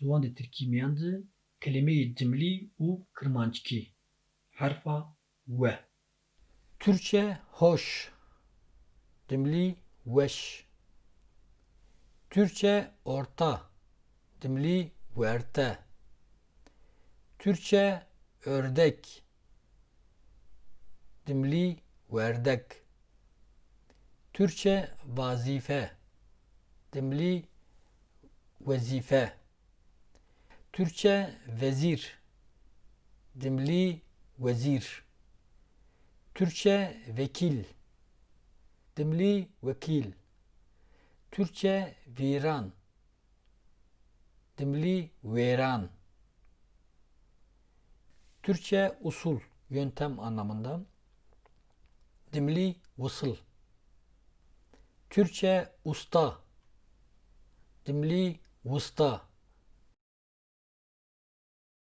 di Tirkî miyan de kelimeyê cimlî û kirmanckî. Herfa we. Türkçe hoş. Dimli weş. Türkçe orta. Dimli werte. Türkçe ördek. Dimli werdek. Türkçe vazife. Dimli vezife. Türkçe vezir. Dimli vezir. Türkçe vekil. Dimli vekil. Türkçe viran. Dimli veran. Türkçe usul, yöntem anlamında. Dimli vısıl. Türkçe usta. Dimli usta.